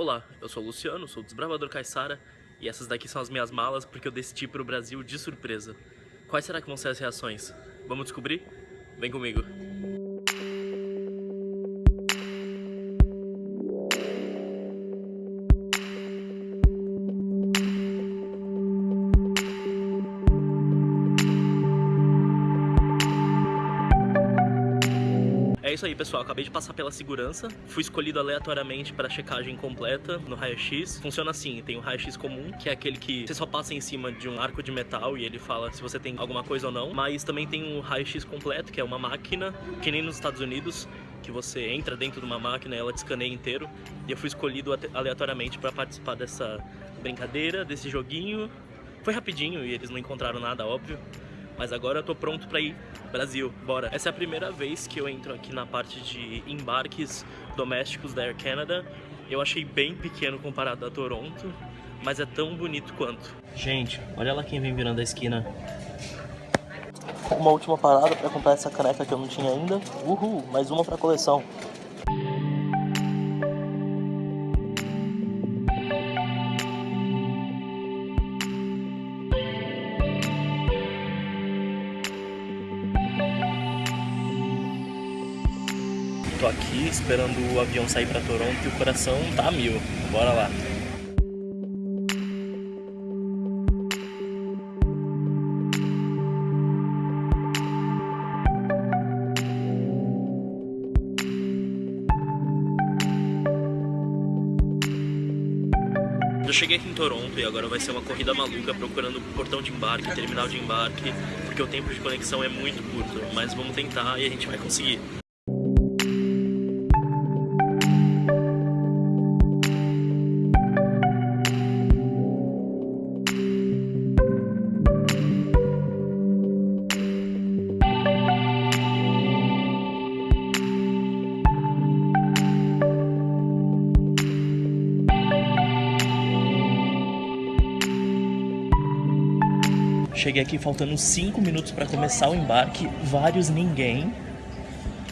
Olá, eu sou o Luciano, sou o Desbravador Caissara e essas daqui são as minhas malas porque eu decidi para o Brasil de surpresa. Quais será que vão ser as reações? Vamos descobrir? Vem comigo! É isso aí, pessoal. Acabei de passar pela segurança. Fui escolhido aleatoriamente para checagem completa no raio-x. Funciona assim: tem o raio-x comum, que é aquele que você só passa em cima de um arco de metal e ele fala se você tem alguma coisa ou não. Mas também tem o raio-x completo, que é uma máquina, que nem nos Estados Unidos, que você entra dentro de uma máquina e ela te escaneia inteiro. E eu fui escolhido aleatoriamente para participar dessa brincadeira, desse joguinho. Foi rapidinho e eles não encontraram nada, óbvio. Mas agora eu tô pronto pra ir Brasil, bora! Essa é a primeira vez que eu entro aqui na parte de embarques domésticos da Air Canada. Eu achei bem pequeno comparado a Toronto, mas é tão bonito quanto. Gente, olha lá quem vem virando a esquina. Uma última parada pra comprar essa caneca que eu não tinha ainda. Uhul, mais uma pra coleção. Tô aqui esperando o avião sair para Toronto e o coração tá a mil. Bora lá. Eu cheguei aqui em Toronto e agora vai ser uma corrida maluca procurando portão de embarque, terminal de embarque, porque o tempo de conexão é muito curto, mas vamos tentar e a gente vai conseguir. Cheguei aqui faltando 5 minutos para começar o embarque, vários ninguém.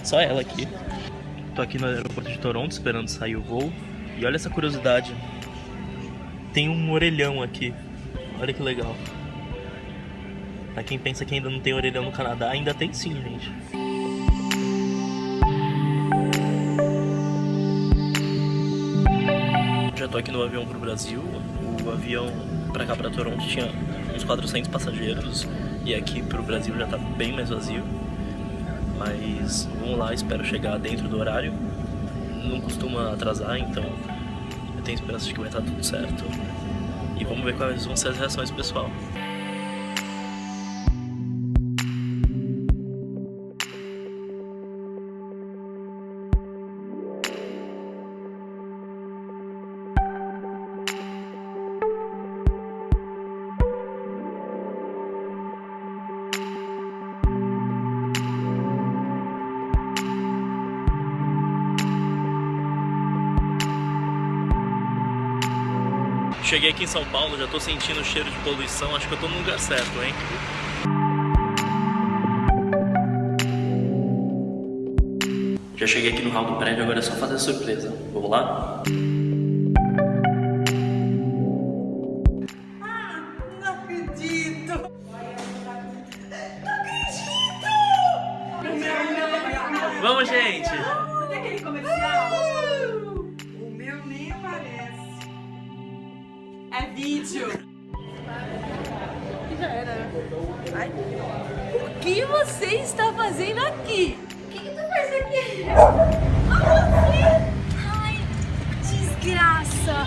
Só ela aqui. Tô aqui no aeroporto de Toronto esperando sair o voo. E olha essa curiosidade. Tem um orelhão aqui. Olha que legal. Pra quem pensa que ainda não tem orelhão no Canadá, ainda tem sim, gente. Já tô aqui no avião pro Brasil. O avião pra cá, pra Toronto, tinha uns 400 passageiros e aqui pro Brasil já tá bem mais vazio. Mas vamos lá, espero chegar dentro do horário. Não costuma atrasar, então eu tenho esperança de que vai estar tudo certo. E vamos ver quais vão ser as reações do pessoal. Cheguei aqui em São Paulo, já tô sentindo o cheiro de poluição, acho que eu tô no lugar certo, hein? Já cheguei aqui no hall do prédio, agora é só fazer a surpresa. Vamos lá? Ah, não acredito! Não acredito! Vamos, gente! É vídeo. Já era. Ai. O que você está fazendo aqui? O que, que tu faz aqui? Ai, desgraça.